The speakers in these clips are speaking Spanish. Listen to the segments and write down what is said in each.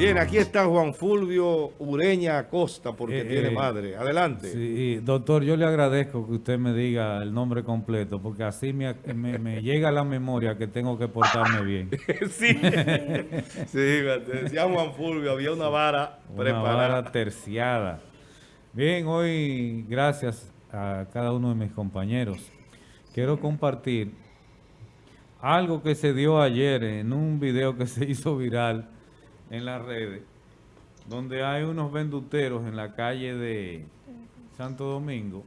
Bien, aquí está Juan Fulvio Ureña Acosta, porque Eh, tiene eh, madre. Adelante. Sí, doctor, yo le agradezco que usted me diga el nombre completo, porque así me, me- me llega a la memoria que tengo que portarme bien. sí. sí, decía Juan Fulvio, había una vara Una preparada. vara terciada. Bien, hoy, gracias a cada uno de mis compañeros, quiero compartir algo que se dio ayer en un video que se hizo viral en las redes, donde hay unos venduteros en la calle de Santo Domingo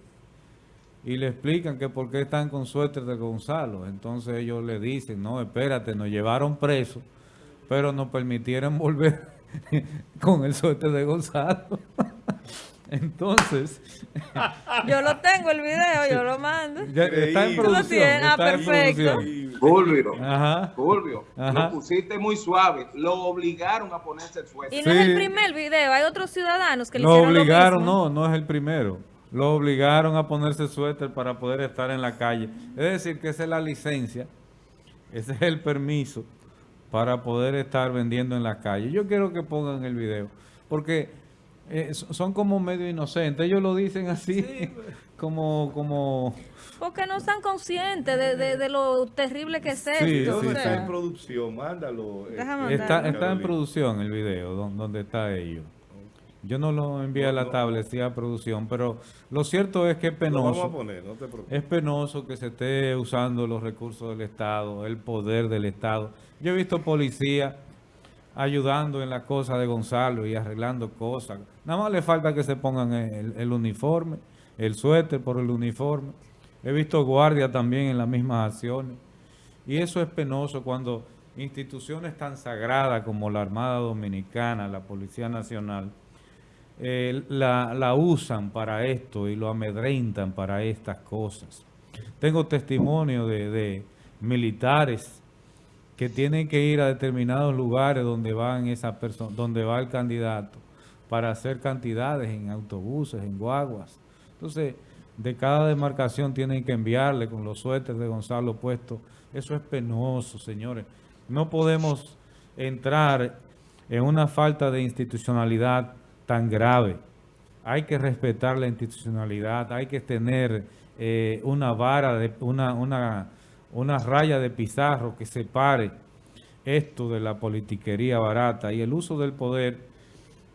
y le explican que por qué están con suéter de Gonzalo. Entonces ellos le dicen, no, espérate, nos llevaron presos, pero nos permitieron volver con el suéter de Gonzalo. Entonces, Yo lo tengo el video, yo lo mando. ya está en Increíble. Tú lo producción. tienes, ah, está en perfecto. producción. Fulvio, Ajá. Fulvio, Ajá. lo pusiste muy suave. Lo obligaron a ponerse el suéter. Y no es el primer video, hay otros ciudadanos que le Lo hicieron obligaron, lo mismo. no, no es el primero. Lo obligaron a ponerse suéter para poder estar en la calle. Es decir, que esa es la licencia, ese es el permiso para poder estar vendiendo en la calle. Yo quiero que pongan el video, porque eh, so- son como medio inocentes. Ellos lo dicen así, como, como... Porque no están conscientes de, de- de lo terrible que es Sí, esto. ¿Dónde o está sea. en producción? Mándalo. este, Está, está en producción el video, don- donde está ellos. Yo no lo envié a la No, no. tablet, sí a producción, pero lo cierto es que es Lo vamos penoso. a poner, no te preocupes. Es penoso que se esté usando los recursos del Estado, el poder del Estado. Yo he visto policía ayudando en las cosas de Gonzalo y arreglando cosas. Nada más le falta que se pongan el, uniforme, el suéter por el uniforme. He visto guardia también en las mismas acciones. Y eso es penoso cuando instituciones tan sagradas como la Armada Dominicana, la Policía Nacional, eh, la, la usan para esto y lo amedrentan para estas cosas. Tengo testimonio de militares que tienen que ir a determinados lugares donde van esa persona, donde va el candidato para hacer cantidades en autobuses, en guaguas. Entonces, de cada demarcación tienen que enviarle con los suéteres de Gonzalo puesto. Eso es penoso, señores. No podemos entrar en una falta de institucionalidad tan grave. Hay que respetar la institucionalidad, hay que tener eh, una vara, de, una, una, una raya de pizarro que separe esto de la politiquería barata. Y el uso del poder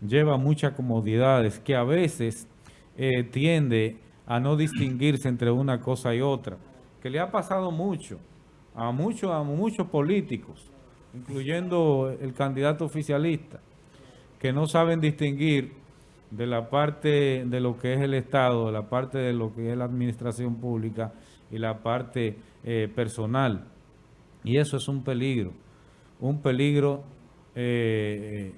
lleva muchas comodidades que a veces eh, tiende a no distinguirse entre una cosa y otra, que le ha pasado mucho a muchos a muchos políticos, incluyendo el candidato oficialista, que no saben distinguir de la parte de lo que es el Estado, de la parte de lo que es la administración pública y la parte eh, personal. Y eso es un peligro, un peligro eh,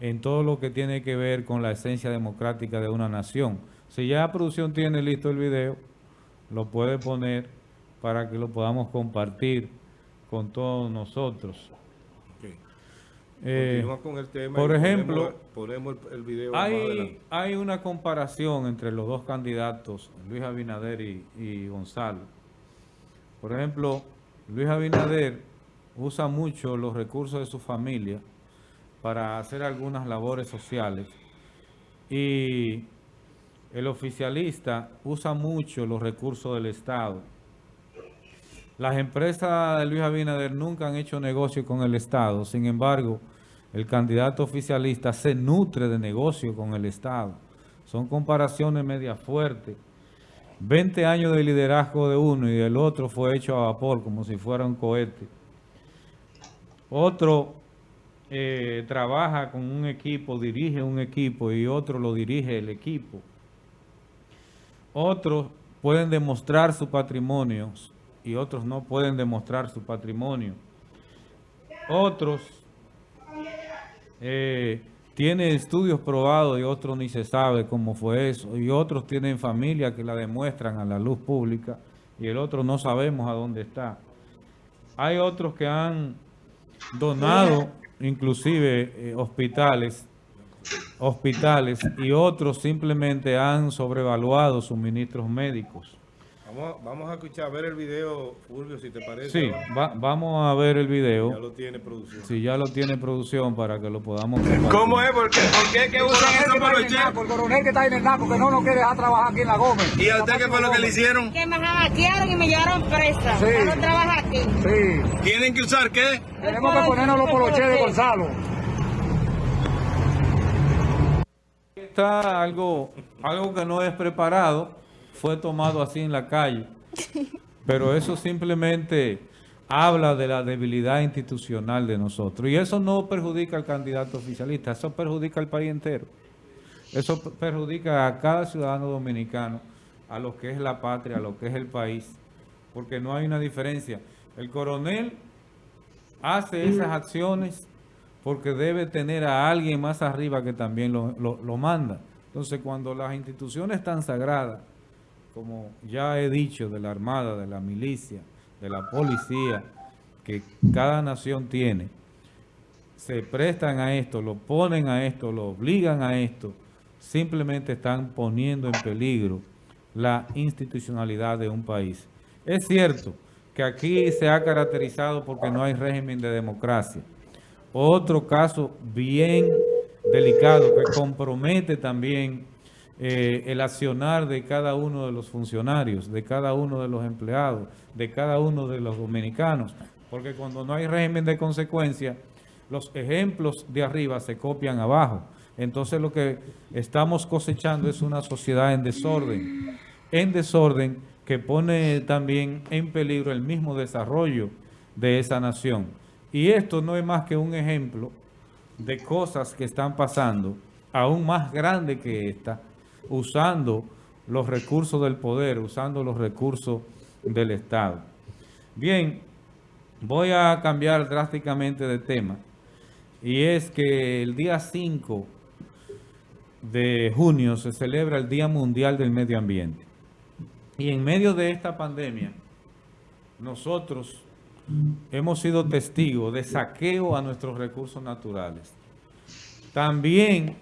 en todo lo que tiene que ver con la esencia democrática de una nación. Si ya la producción tiene listo el video, lo puede poner para que lo podamos compartir con todos nosotros. Ok. Eh, Continúa con el tema. por ejemplo, ponemos, ponemos el, video hay, hay una comparación entre los dos candidatos, Luis Abinader y, y Gonzalo. Por ejemplo, Luis Abinader usa mucho los recursos de su familia para hacer algunas labores sociales y el oficialista usa mucho los recursos del Estado. Las empresas de Luis Abinader nunca han hecho negocio con el Estado, sin embargo, el candidato oficialista se nutre de negocio con el Estado. Son comparaciones media fuertes. 20 años de liderazgo de uno y del otro fue hecho a vapor, como si fuera un cohete. Otro eh, trabaja con un equipo, dirige un equipo y otro lo dirige el equipo. Otros pueden demostrar su patrimonio y otros no pueden demostrar su patrimonio. Otros eh, tienen estudios probados y otros ni se sabe cómo fue eso. Y otros tienen familia que la demuestran a la luz pública y el otro no sabemos a dónde está. Hay otros que han donado inclusive eh, hospitales hospitales y otros simplemente han sobrevaluado suministros médicos. Vamos, vamos a escuchar, a ver el video, Fulvio, si te parece. Sí, va- vamos a ver el Ya video. lo tiene producción. Si ya lo tiene producción para que lo podamos compartir. ¿Cómo es? ¿Por qué, ¿Por qué que usan eso para los chefs? El coronel que está en el NACO que no nos quiere dejar trabajar aquí en la Gómez. ¿Y a usted qué fue lo que le hicieron? que me hackearon y me llevaron presa. Sí. Ya no trabajo aquí. Sí, ¿Tienen que usar qué? tenemos que ponernos los poloches de Gonzalo. Está algo, algo que no es preparado, fue tomado así en la calle, pero eso simplemente habla de la debilidad institucional de nosotros. Y eso no perjudica al candidato oficialista, eso perjudica al país entero. Eso per- perjudica a cada ciudadano dominicano, a lo que es la patria, a lo que es el país, porque no hay una diferencia. El coronel hace esas acciones porque debe tener a alguien más arriba que también lo, lo- lo manda. Entonces, cuando las instituciones tan sagradas, como ya he dicho, de la Armada, de la milicia, de la policía, que cada nación tiene, se prestan a esto, lo ponen a esto, lo obligan a esto, simplemente están poniendo en peligro la institucionalidad de un país. Es cierto que aquí se ha caracterizado porque no hay régimen de democracia. Otro caso bien delicado que compromete también eh, el accionar de cada uno de los funcionarios, de cada uno de los empleados, de cada uno de los dominicanos, porque cuando no hay régimen de consecuencia, los ejemplos de arriba se copian abajo. Entonces lo que estamos cosechando es una sociedad en desorden, en desorden que pone también en peligro el mismo desarrollo de esa nación. Y esto no es más que un ejemplo de cosas que están pasando, aún más grande que esta, usando los recursos del poder, usando los recursos del Estado. Bien, voy a cambiar drásticamente de tema. Y es que el día 5 de junio se celebra el Día Mundial del Medio Ambiente. Y en medio de esta pandemia, nosotros hemos sido testigos de saqueo a nuestros recursos naturales. También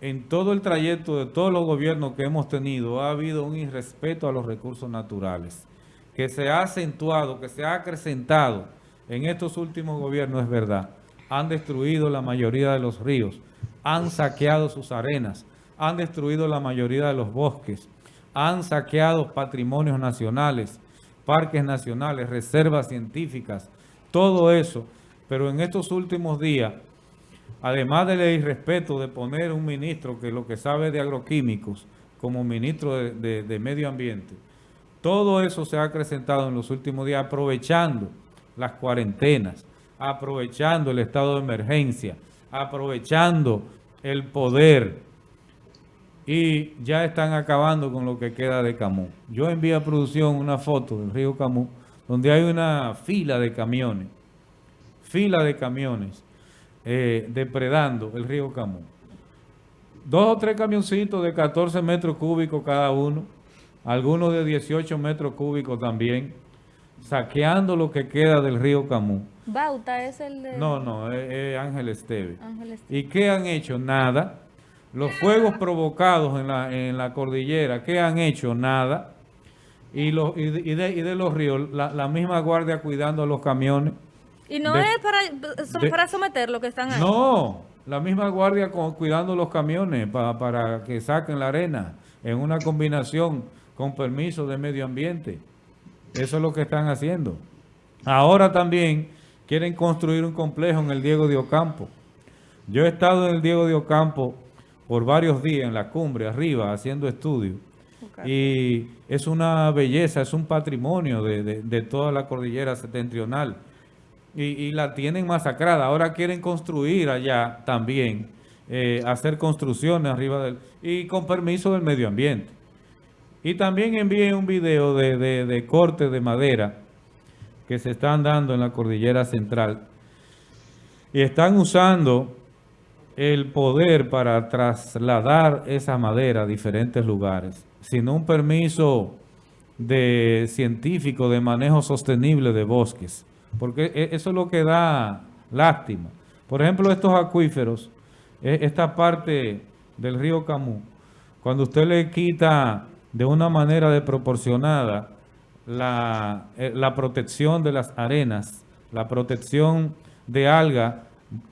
en todo el trayecto de todos los gobiernos que hemos tenido ha habido un irrespeto a los recursos naturales, que se ha acentuado, que se ha acrecentado en estos últimos gobiernos, es verdad. Han destruido la mayoría de los ríos, han saqueado sus arenas, han destruido la mayoría de los bosques, han saqueado patrimonios nacionales, parques nacionales, reservas científicas, todo eso. Pero en estos últimos días, además del irrespeto de poner un ministro que lo que sabe de agroquímicos como ministro de, medio ambiente, todo eso se ha acrecentado en los últimos días aprovechando las cuarentenas, aprovechando el estado de emergencia, aprovechando el poder y ya están acabando con lo que queda de Camus. Yo envié a producción una foto del río Camus donde hay una fila de camiones, fila de camiones eh, depredando el río Camus. Dos o tres camioncitos de 14 metros cúbicos cada uno, algunos de 18 metros cúbicos también, saqueando lo que queda del río Camus. Bauta es el de No, no, es, es Ángel Esteve. Ángel Esteve. ¿Y qué han hecho? Nada. Los fuegos provocados en la, en la cordillera, ¿qué han hecho? Nada. Y, los, y, de, y de- y de los ríos, la, la misma guardia cuidando a los camiones. Y no de- es para, de- para someter lo que están ahí. No, la misma guardia con- cuidando los camiones pa- para que saquen la arena en una combinación con permiso de medio ambiente. Eso es lo que están haciendo. Ahora también quieren construir un complejo en el Diego de Ocampo. Yo he estado en el Diego de Ocampo por varios días en la cumbre, arriba, haciendo estudios. Y es una belleza, es un patrimonio de, de- de toda la cordillera septentrional. Y, la tienen masacrada. Ahora quieren construir allá también, eh, hacer construcciones arriba del... y con permiso del medio ambiente. Y también envié un video de, de, de corte de madera que se están dando en la cordillera central. Y están usando el poder para trasladar esa madera a diferentes lugares, sin un permiso de científico de manejo sostenible de bosques, porque e- eso es lo que da lástima. Por ejemplo, estos acuíferos, e- esta parte del río Camus, cuando usted le quita de una manera desproporcionada la, eh, la protección de las arenas, la protección de alga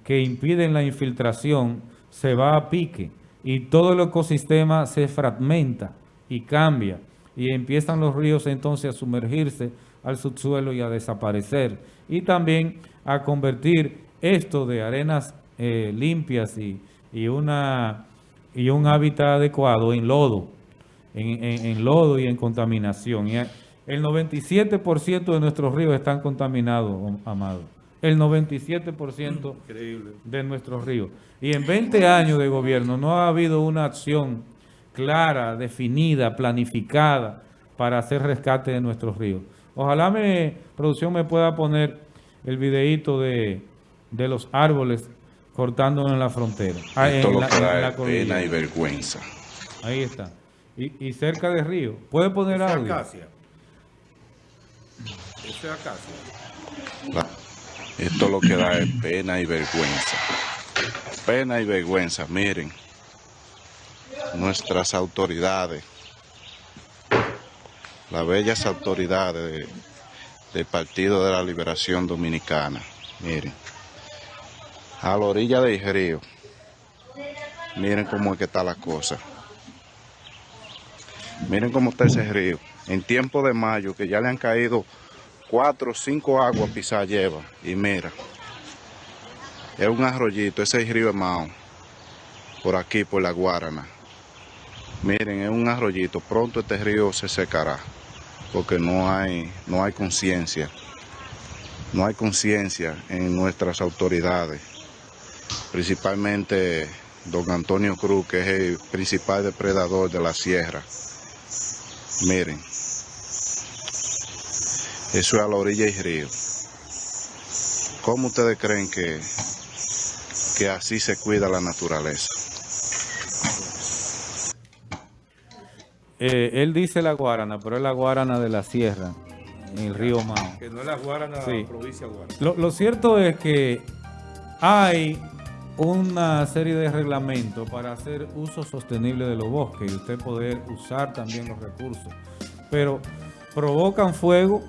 que impiden la infiltración, se va a pique y todo el ecosistema se fragmenta y cambia y empiezan los ríos entonces a sumergirse al subsuelo y a desaparecer y también a convertir esto de arenas eh, limpias y, y una y un hábitat adecuado en lodo, en, en- en lodo y en contaminación. Y a- el 97% de nuestros ríos están contaminados, amado. El 97% Increíble. de nuestros ríos. Y en 20 años de gobierno no ha habido una acción clara, definida, planificada para hacer rescate de nuestros ríos. Ojalá me, producción me pueda poner el videíto de, de los árboles cortándonos en la frontera. Ah, Esto en lo la- que en da la es cordillera. pena y vergüenza. Ahí está. Y, y cerca de río. ¿Puede poner Esa audio? acacia. Esa acacia. La- Esto lo que da es pena y vergüenza. Pena y vergüenza, miren. Nuestras autoridades, las bellas autoridades de- del Partido de la Liberación Dominicana, miren. A la orilla del río, miren cómo es que está la cosa. Miren cómo está ese río. En tiempo de mayo, que ya le han caído cuatro o cinco aguas pisar lleva. Y mira, es un arroyito, ese es río Mao, por aquí, por la Guarana. Miren, es un arroyito, pronto este río se secará, porque no hay, no hay conciencia, no hay conciencia en nuestras autoridades, principalmente don Antonio Cruz, que es el principal depredador de la sierra. Miren, eso es a la orilla del río. ¿Cómo ustedes creen que, que así se cuida la naturaleza? Eh, él dice la guarana, pero es la guarana de la sierra, en el río Mao. Que no es la Guarana, Sí. la provincia de Guarana. Lo, lo cierto es que hay una serie de reglamentos para hacer uso sostenible de los bosques y usted poder usar también los recursos. Pero provocan fuego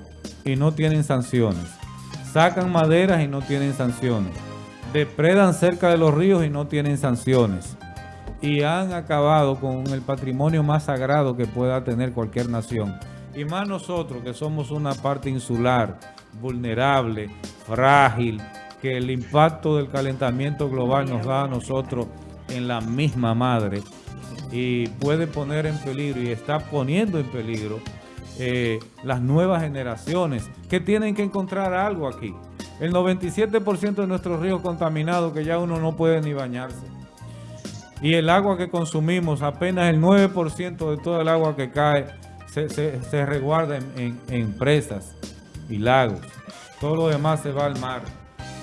y no tienen sanciones. Sacan maderas y no tienen sanciones. Depredan cerca de los ríos y no tienen sanciones. Y han acabado con el patrimonio más sagrado que pueda tener cualquier nación. Y más nosotros que somos una parte insular, vulnerable, frágil, que el impacto del calentamiento global nos da a nosotros en la misma madre y puede poner en peligro y está poniendo en peligro eh, las nuevas generaciones que tienen que encontrar algo aquí. El 97% de nuestros ríos contaminados que ya uno no puede ni bañarse. Y el agua que consumimos, apenas el 9% de todo el agua que cae se, se- se resguarda en, en- en presas y lagos. Todo lo demás se va al mar.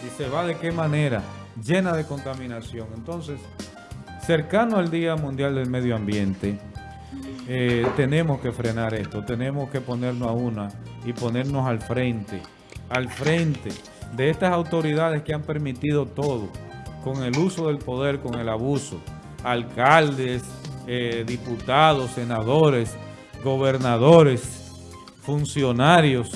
¿Y se va de qué manera? Llena de contaminación. Entonces, cercano al Día Mundial del Medio Ambiente, eh, tenemos que frenar esto, tenemos que ponernos a una y ponernos al frente, al frente de estas autoridades que han permitido todo, con el uso del poder, con el abuso, alcaldes, eh, diputados, senadores, gobernadores, funcionarios,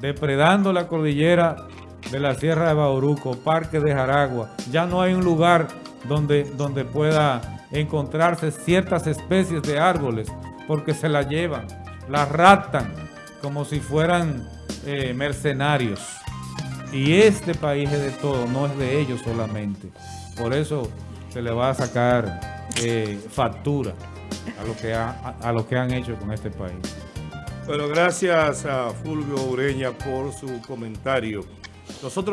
depredando la cordillera de la Sierra de Bauruco, Parque de Jaragua. Ya no hay un lugar donde, donde pueda encontrarse ciertas especies de árboles porque se las llevan, las raptan como si fueran eh, mercenarios. Y este país es de todo, no es de ellos solamente. Por eso se le va a sacar eh, factura a lo, que ha- a- a lo que han hecho con este país. Bueno, gracias a Fulvio Ureña por su comentario. Nosotros